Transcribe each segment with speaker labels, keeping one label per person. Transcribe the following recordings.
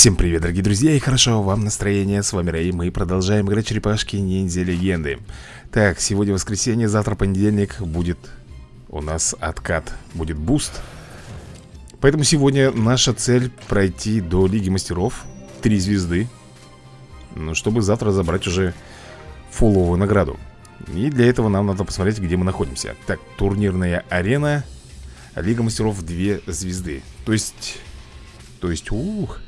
Speaker 1: Всем привет, дорогие друзья, и хорошо вам настроение. С вами Рэй, мы продолжаем играть черепашки ниндзя легенды. Так, сегодня воскресенье, завтра понедельник будет у нас откат, будет буст. Поэтому сегодня наша цель пройти до Лиги Мастеров, три звезды. Ну, чтобы завтра забрать уже фуловую награду. И для этого нам надо посмотреть, где мы находимся. Так, турнирная арена, Лига Мастеров две звезды. То есть... То есть, ух...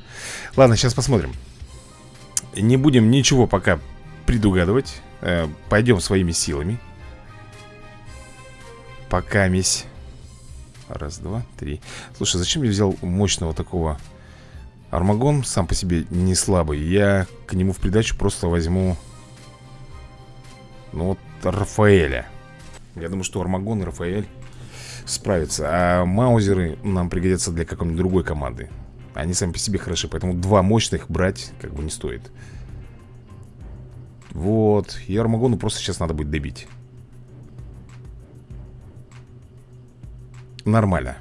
Speaker 1: Ладно, сейчас посмотрим. Не будем ничего пока предугадывать. Э, Пойдем своими силами. Пока месь. Раз, два, три. Слушай, зачем я взял мощного такого Армагон? Сам по себе не слабый. Я к нему в придачу просто возьму Ну вот Рафаэля. Я думаю, что Армагон и Рафаэль справятся. А маузеры нам пригодятся для какой-нибудь другой команды они сами по себе хороши, поэтому два мощных брать как бы не стоит. Вот, и Армагону просто сейчас надо будет добить. Нормально.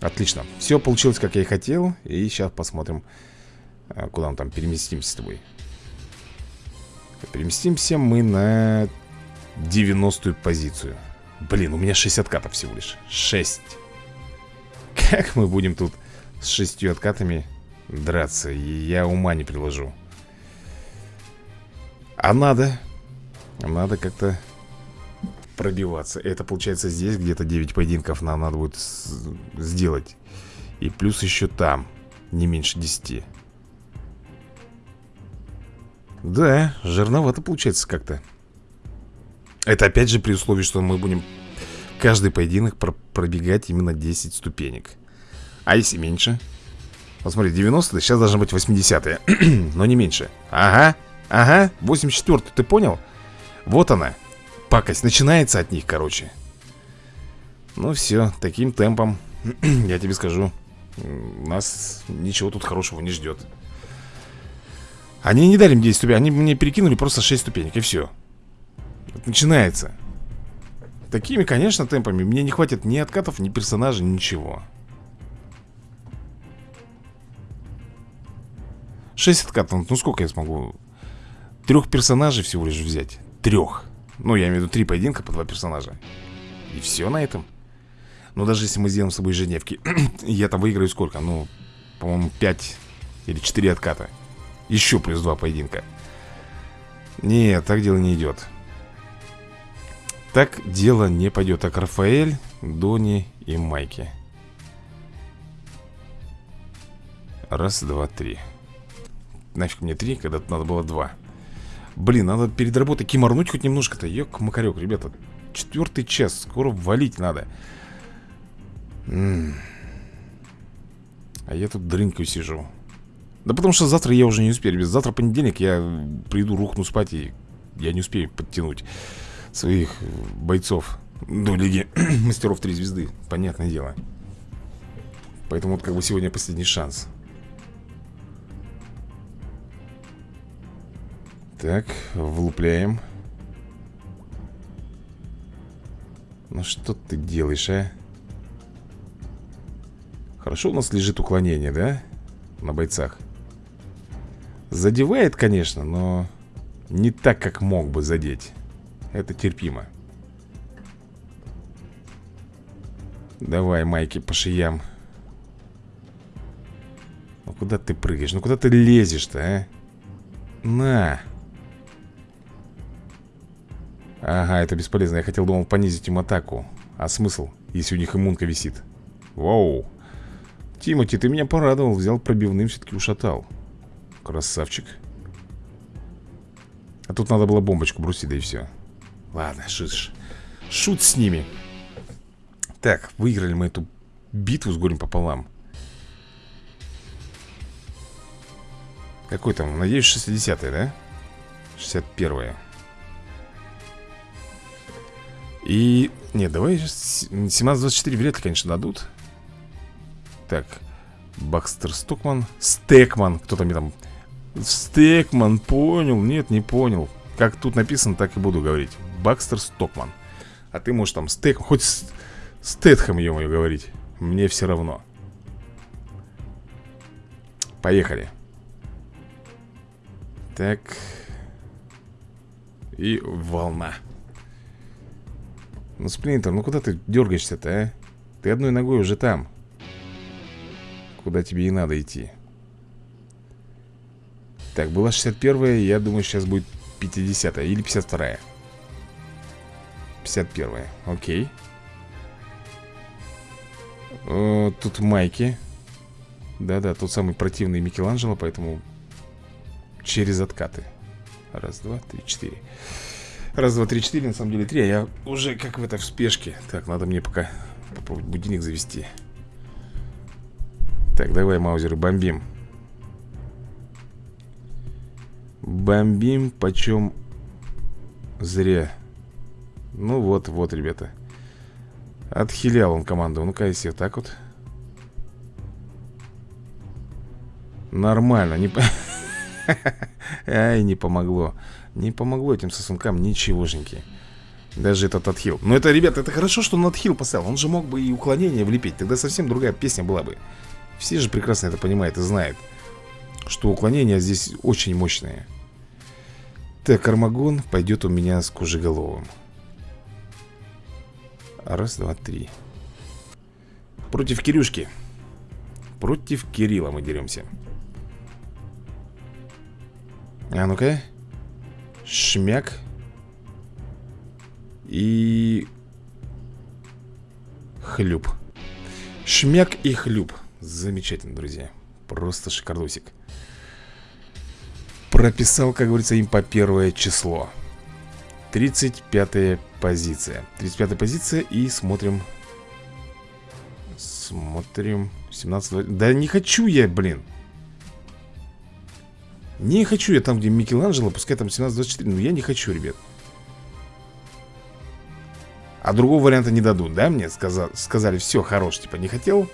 Speaker 1: Отлично, все получилось как я и хотел И сейчас посмотрим а, Куда мы там переместимся с тобой. Переместимся мы на 90-ю позицию. Блин, у меня 60 катов всего лишь. 6 Как мы будем тут с шестью откатами драться. Я ума не приложу. А надо. Надо как-то пробиваться. Это получается здесь где-то 9 поединков нам надо будет сделать. И плюс еще там. Не меньше 10. Да, жирновато получается как-то. Это опять же при условии, что мы будем каждый поединок пробегать именно 10 ступенек. А если меньше? Вот смотри, 90 сейчас должны быть 80-е Но не меньше. Ага, ага, 84 ты понял? Вот она Пакость. Начинается от них, короче. Ну все, таким темпом Я тебе скажу Нас ничего тут хорошего не ждет Они не дали мне 10 ступенек Они мне перекинули просто 6 ступенек и все Начинается. Такими, конечно, темпами. Мне не хватит ни откатов, ни персонажей, ничего 6 откатов, ну сколько я смогу? Трех персонажей всего лишь взять. Трех. Ну, я имею в виду три поединка по два персонажа. И все на этом. Ну, даже если мы сделаем с собой ежедневки Я там выиграю сколько? Ну, по-моему, 5 или 4 отката. Еще плюс два поединка. Нет, так дело не идет Так дело не пойдет Так, Рафаэль, Дони и Майки. Раз, два, три Нафиг мне три, когда надо было два. Блин, надо перед работой киморнуть хоть немножко-то. Ёк-макарёк, ребята Четвертый час, скоро валить надо. М. -м. А я тут дрынкаю сижу. Да потому что завтра я уже не успею. Ребят, завтра понедельник, я приду, рухну спать И я не успею подтянуть Своих бойцов. До Лиги Мастеров три звезды Понятное дело. Поэтому вот как бы сегодня последний шанс Так, влупляем Ну что ты делаешь, а? Хорошо у нас лежит уклонение, да? На бойцах Задевает, конечно, но Не так, как мог бы задеть Это терпимо Давай, майки по шиям Ну куда ты прыгаешь? Ну куда ты лезешь-то, а? На! Ага, это бесполезно. Я хотел, думал, понизить им атаку. А смысл, если у них иммунка висит? Вау. Тимати, ты меня порадовал. Взял пробивным, все-таки ушатал. Красавчик. А тут надо было бомбочку бросить, да и все. Ладно, шут, шут с ними. Так, выиграли мы эту битву с горем пополам. Какой там? Надеюсь, 60-е, да? 61-е. И... Нет, давай 17-24 вряд ли, конечно, дадут. Так Бакстер Стокман Стекман Кто-то мне там Стекман, понял? Нет, не понял. Как тут написано, так и буду говорить. Бакстер Стокман. А ты можешь там Стек... Хоть Стэтхэм, ё-моё, говорить. Мне все равно. Поехали. Так. И волна Ну, Сплинтер, ну куда ты дергаешься-то, а? Ты одной ногой уже там. Куда тебе и надо идти. Так, была 61-я, я думаю, сейчас будет 50-я или 52-я 51-я, окей. О, Тут майки. Да-да, тот самый противный Микеланджело, поэтому Через откаты. Раз, два, три, четыре Раз, два, три, четыре, на самом деле три А я уже как в этой в спешке. Так, надо мне пока попробовать будильник завести. Так, давай, маузеры, бомбим. Бомбим, почем зря. Ну вот, вот, ребята. Отхилял он команду. Ну-ка, если вот так вот. Нормально, не... Ай, не помогло Не помогло этим сосункам ничегошеньки. Даже этот отхил. Но это, ребята, это хорошо, что он отхил поставил. Он же мог бы и уклонение влепить. Тогда совсем другая песня была бы. Все же прекрасно это понимают и знают Что уклонение здесь очень мощное. Так, Армагон пойдет у меня с Кужеголовым Раз, два, три. Против Кирюшки. Против Кирилла мы деремся. А ну-ка Шмяк. И Хлюп. Шмяк и хлюп. Замечательно, друзья. Просто шикардосик. Прописал, как говорится, им по первое число. 35 позиция. 35 позиция и смотрим. Смотрим. 17 Да не хочу я, блин не хочу я там, где Микеланджело, пускай там 17-24 Но я не хочу, ребят А другого варианта не дадут, да, мне? Сказа сказали, все, хорош, типа, не хотел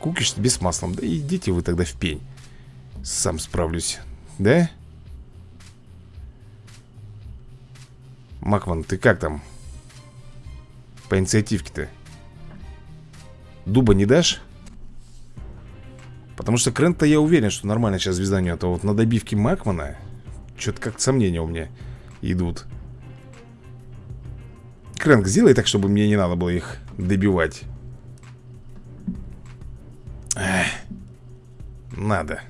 Speaker 1: Кукиш тебе с маслом Да идите вы тогда в пень Сам справлюсь, да? Макман, ты как там? По инициативке-то Дуба не дашь? Потому что Крент-то я уверен, что нормально сейчас звезда у А вот на добивке Макмана Что-то как сомнения у меня идут. Крэнк, сделай так, чтобы мне не надо было их добивать. Эх, Надо.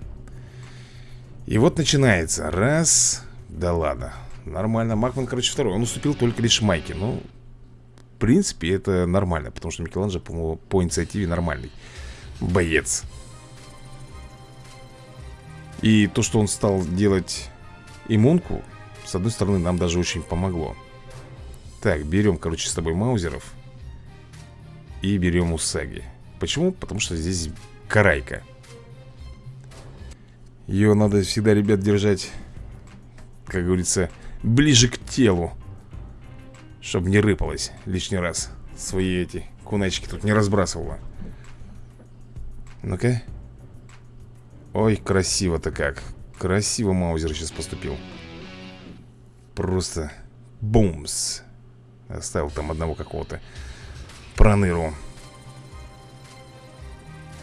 Speaker 1: И вот начинается. Раз Да ладно. Нормально. Макман, короче, второй. Он уступил только лишь Майке. Ну, в принципе, это нормально Потому что Микеланджело, по, по инициативе нормальный Боец и то, что он стал делать иммунку С одной стороны, нам даже очень помогло. Так, берем, короче, с тобой маузеров И берем Усаги Почему? Потому что здесь карайка Ее надо всегда, ребят, держать Как говорится, ближе к телу Чтобы не рыпалось лишний раз Свои эти куначки тут не разбрасывала. Ну-ка Ой, красиво-то как. Красиво Маузер сейчас поступил. Просто Бумс. Оставил там одного какого-то Проныру.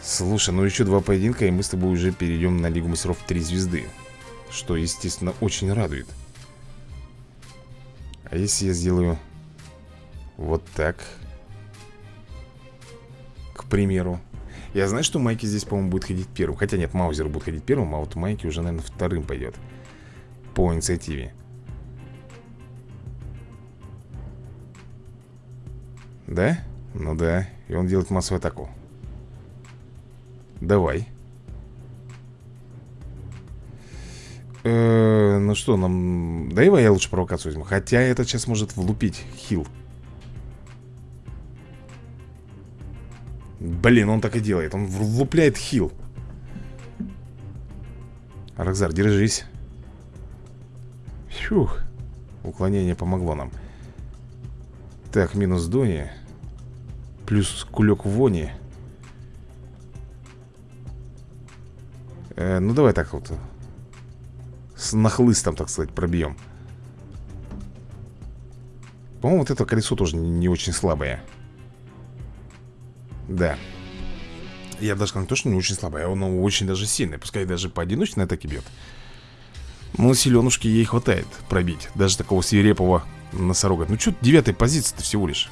Speaker 1: Слушай, ну еще два поединка И мы с тобой уже перейдем на Лигу мастеров 3 звезды Что, естественно, очень радует. А если я сделаю Вот так К примеру я знаю, что Майки здесь, по-моему, будет ходить первым. Хотя нет, Маузер будет ходить первым А вот Майки уже, наверное, вторым пойдет. По инициативе. Да? Ну да. И он делает массовую атаку. Давай. Э Ну что, нам... Давай я лучше провокацию возьму. Хотя этот сейчас может влупить хил Блин, он так и делает. Он влупляет хил. Рокзар, держись. Фух. Уклонение помогло нам. Так, минус Дони. Плюс кулек Вони. Э, Ну давай так вот. С нахлыстом, так сказать, пробьем. По-моему, вот это колесо тоже не очень слабое да. Я даже сказал, не то, что не очень слабый, а он очень даже сильный. Пускай даже по одиночной атаке бьет. Ну, силенушки ей хватает пробить Даже такого свирепого носорога Ну, что девятая позиция-то всего лишь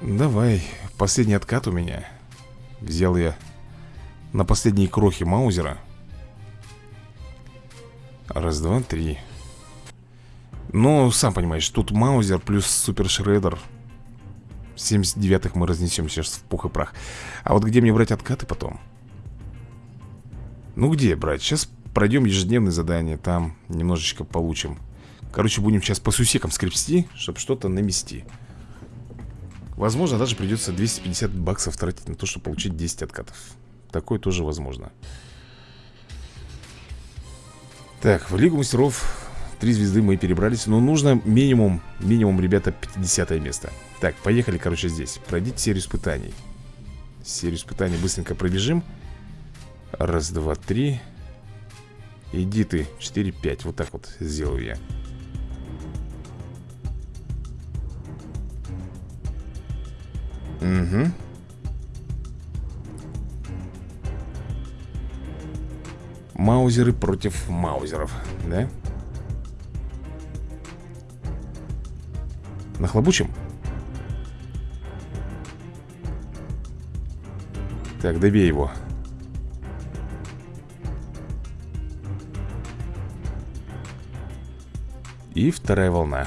Speaker 1: Давай, последний откат у меня Взял я на последние крохи Маузера Раз, два, три Ну, сам понимаешь, тут Маузер плюс Супер Шредер 79-х мы разнесем сейчас в пух и прах. А вот где мне брать откаты потом? Ну где брать? Сейчас пройдем ежедневные задания Там немножечко получим. Короче, будем сейчас по сусекам скрепсти Чтобы что-то намести. Возможно, даже придется 250 баксов тратить на то, чтобы получить 10 откатов. Такое тоже возможно. Так, в Лигу мастеров Три звезды мы перебрались Но нужно минимум, минимум, ребята, 50 место. Так, поехали, короче, здесь. Пройдите серию испытаний. Серию испытаний быстренько пробежим. Раз, два, три. Иди ты, 4, 5 Вот так вот сделаю я. Угу Маузеры против маузеров, да? Нахлобучим? Так, добей его. И вторая волна.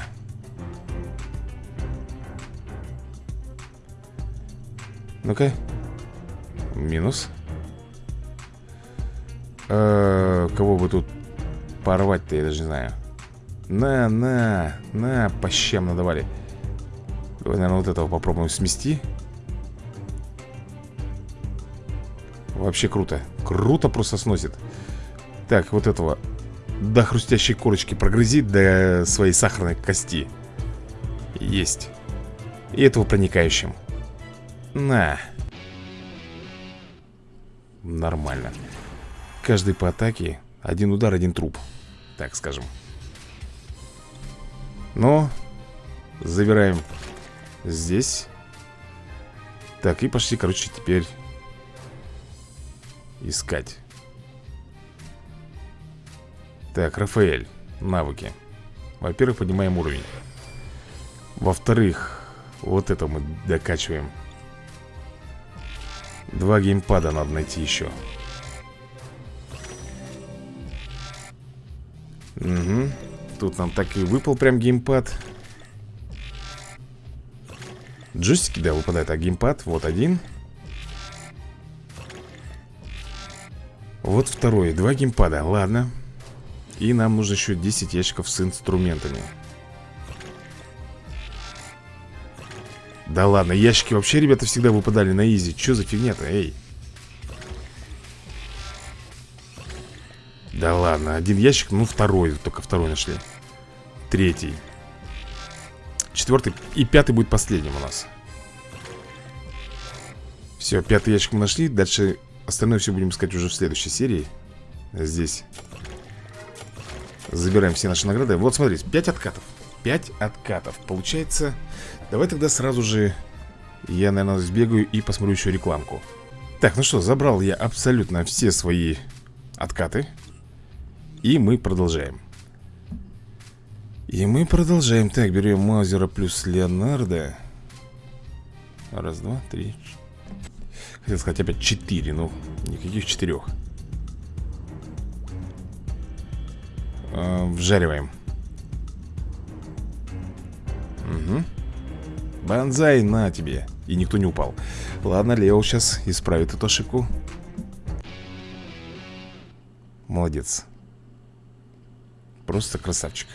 Speaker 1: Ну-ка. Минус. Э -э Кого бы тут порвать-то, я даже не знаю. На, на, на, по щам надавали Давай, наверное, вот этого попробуем смести Вообще круто Круто просто сносит Так, вот этого до хрустящей корочки прогрызит до своей сахарной кости. Есть. И этого проникающим. На. Нормально. Каждый по атаке один удар, один труп. Так скажем. Но забираем здесь. Так, и пошли, короче, теперь искать. Так, Рафаэль, навыки. Во-первых, поднимаем уровень. Во-вторых, вот это мы докачиваем. Два геймпада надо найти еще. Угу Тут нам так и выпал прям геймпад Джойстики, да, выпадает. А геймпад, вот один. Вот второй, два геймпада, ладно. И нам нужно еще 10 ящиков с инструментами. Да ладно, ящики вообще, ребята, всегда выпадали на изи. Че за фигня-то, эй? Да ладно, один ящик, ну второй, только второй нашли. Третий Четвертый и пятый будет последним у нас. Все, пятый ящик мы нашли. Дальше остальное все будем искать уже в следующей серии. Здесь Забираем все наши награды. Вот смотрите, 5 откатов. 5 откатов. Получается Давай тогда сразу же Я, наверное, сбегаю и посмотрю еще рекламку. Так, ну что, забрал я абсолютно все свои откаты. И мы продолжаем И мы продолжаем. Так, берем Маузера плюс Леонардо. Раз, два, три Хотел сказать опять четыре, но никаких четырех. Э, Вжариваем. Угу Банзай, на тебе. И никто не упал. Ладно, Лео сейчас исправит эту ошибку. Молодец. Просто красавчик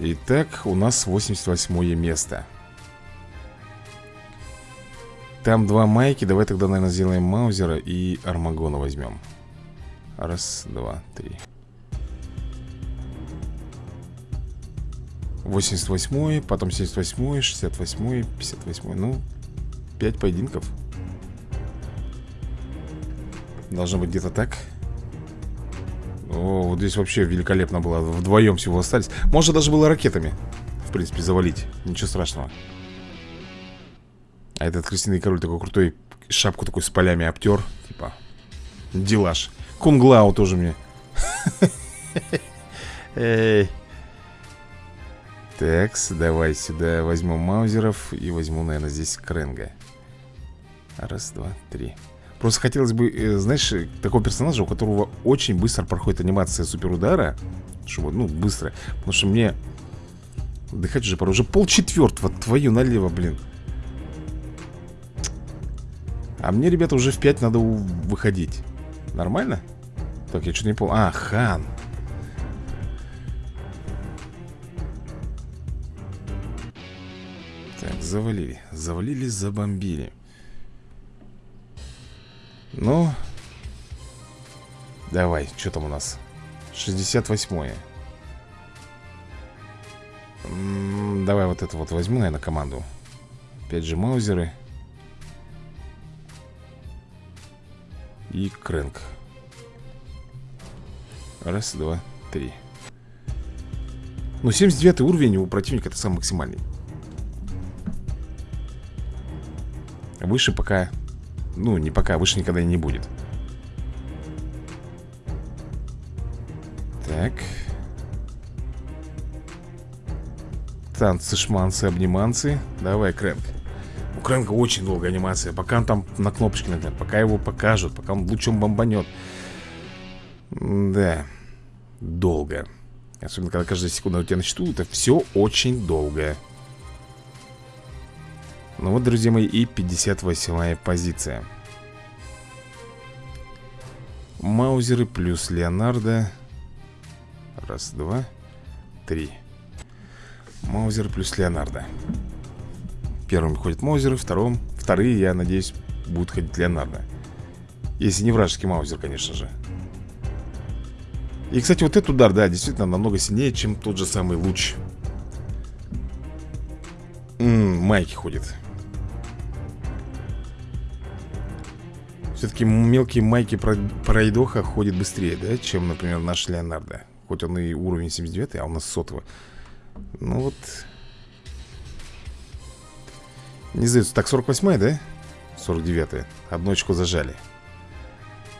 Speaker 1: Итак, у нас 88 место. Там два майки. Давай тогда, наверное, сделаем Маузера и Армагона возьмем. Раз, два, три. 88 потом 78 68 58 Ну, 5 поединков. Должно быть где-то так О, вот здесь вообще великолепно было. Вдвоем всего остались. Можно даже было ракетами В принципе, завалить. Ничего страшного. А этот крысиный король такой крутой Шапку такой с полями обтер Типа, Делаш Кунглау тоже мне. Эй. Такс, давай сюда возьму маузеров И возьму, наверное, здесь Кренга. Раз, два, три Просто хотелось бы, э, знаешь, такого персонажа, у которого очень быстро проходит анимация суперудара Чтобы, ну, быстро. Потому что мне Отдыхать уже пора, уже полчетвертого Твою налево, блин. А мне, ребята, уже в 5 надо выходить. Нормально? Так, я что-то не понял. А, хан. Так, завалили. Завалили, забомбили Ну Давай, что там у нас? 68-е Давай вот это вот возьму, наверное, команду. Опять же маузеры. И крэнк. Раз, два, три. Ну, 79 уровень у противника это самый максимальный. Выше пока Ну, не пока, выше никогда и не будет. Так. Танцы, шманцы, обниманцы Давай, Крэнк. У Крэнка очень долгая анимация. Пока он там на кнопочке нажмет Пока его покажут Пока он лучом бомбанет. Да. Долго. Особенно, когда каждая секунда у тебя на счету Это все очень долго Ну вот, друзья мои И 58-я позиция. Маузеры плюс Леонардо. Раз, два, три. Маузер плюс Леонардо. Первым ходит Маузеры, втором Вторые, я надеюсь, будут ходить Леонардо. Если не вражеский Маузер, конечно же. И, кстати, вот этот удар, да, действительно намного сильнее, чем тот же самый луч. М -м, Майки ходит Все-таки мелкие майки пройдоха ходят быстрее, да, чем, например, наш Леонардо. Хоть он и уровень 79, а у нас сотого. Ну вот. Не сдается Так, 48 да? 49 Одну очку зажали.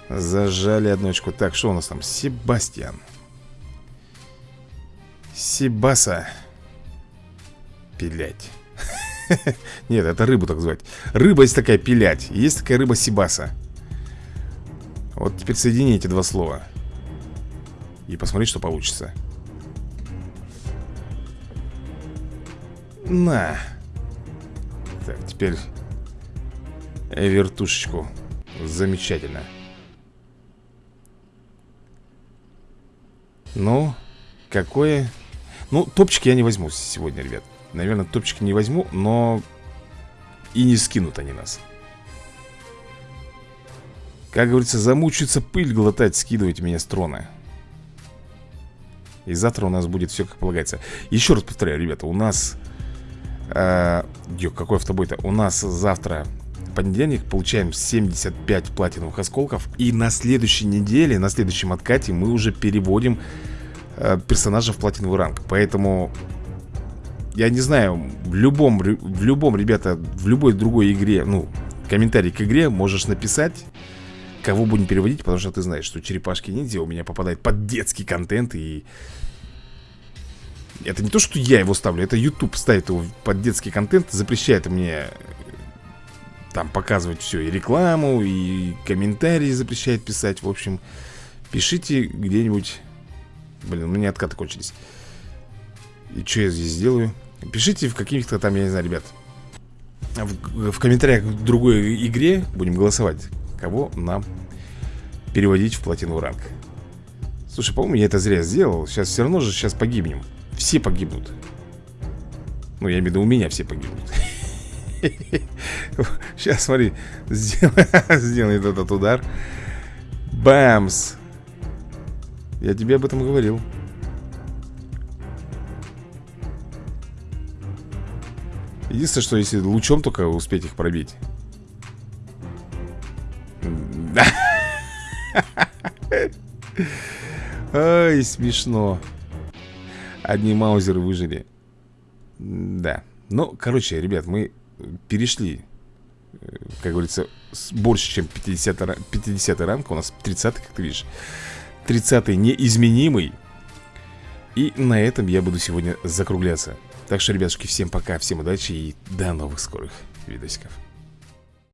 Speaker 1: Зажали одну очку Так, что у нас там? Себастьян. Себаса. Пилять. Нет, это рыбу так звать. Рыба есть такая пилять. Есть такая рыба Себаса Вот теперь соедини эти два слова И посмотри, что получится На. Так, теперь вертушечку. Замечательно. Ну, какое... Ну, топчики я не возьму сегодня, ребят. Наверное, топчики не возьму, но и не скинут они нас. Как говорится, замучаются пыль глотать, скидывать меня с трона. И завтра у нас будет все как полагается. Еще раз повторяю, ребята, у нас э, какой автобой-то? У нас завтра понедельник получаем 75 платиновых осколков И на следующей неделе, на следующем откате мы уже переводим э, персонажа в платиновый ранг Поэтому, я не знаю, в любом, в любом, ребята, в любой другой игре, ну, комментарий к игре можешь написать Кого будем переводить, потому что ты знаешь, что черепашки ниндзя у меня попадает под детский контент И это не то, что я его ставлю, это YouTube ставит его под детский контент, запрещает мне там показывать все, и рекламу, и комментарии запрещает писать. В общем, пишите где-нибудь... Блин, у меня откаты кончились. И что я здесь сделаю? Пишите в каких-то там, я не знаю, ребят, в, в комментариях к другой игре будем голосовать, кого нам переводить в платину ранг. Слушай, по-моему, я это зря сделал. Сейчас все равно же сейчас погибнем. Все погибнут Ну, я имею в виду, у меня все погибнут Сейчас, смотри Сделает этот удар Бамс Я тебе об этом говорил Единственное, что если лучом только успеть их пробить Ай, смешно. Одни маузеры выжили. Да. Ну, короче, ребят, мы перешли э, Как говорится, больше, чем 50, 50 ранг. У нас 30 как ты видишь. 30 неизменимый. И на этом я буду сегодня закругляться. Так что, ребятушки, всем пока, всем удачи и до новых скорых видосиков